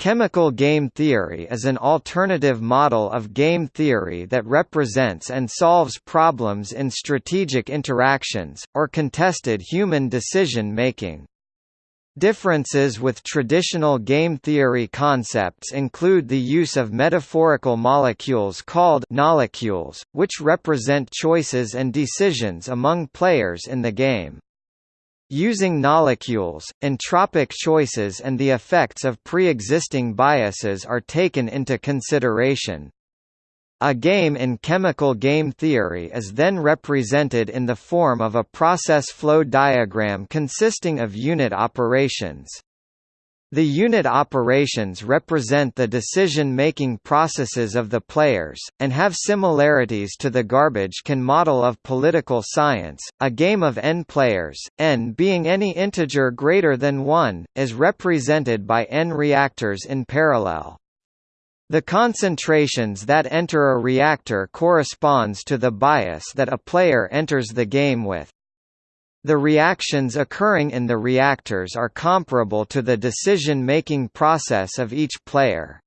Chemical game theory is an alternative model of game theory that represents and solves problems in strategic interactions, or contested human decision-making. Differences with traditional game theory concepts include the use of metaphorical molecules called knowlecules, which represent choices and decisions among players in the game. Using knowlecules, entropic choices and the effects of pre-existing biases are taken into consideration. A game in chemical game theory is then represented in the form of a process flow diagram consisting of unit operations. The unit operations represent the decision-making processes of the players, and have similarities to the garbage can model of political science. A game of n players, n being any integer greater than 1, is represented by n reactors in parallel. The concentrations that enter a reactor corresponds to the bias that a player enters the game with. The reactions occurring in the reactors are comparable to the decision-making process of each player.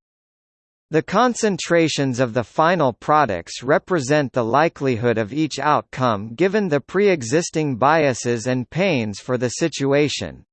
The concentrations of the final products represent the likelihood of each outcome given the pre-existing biases and pains for the situation.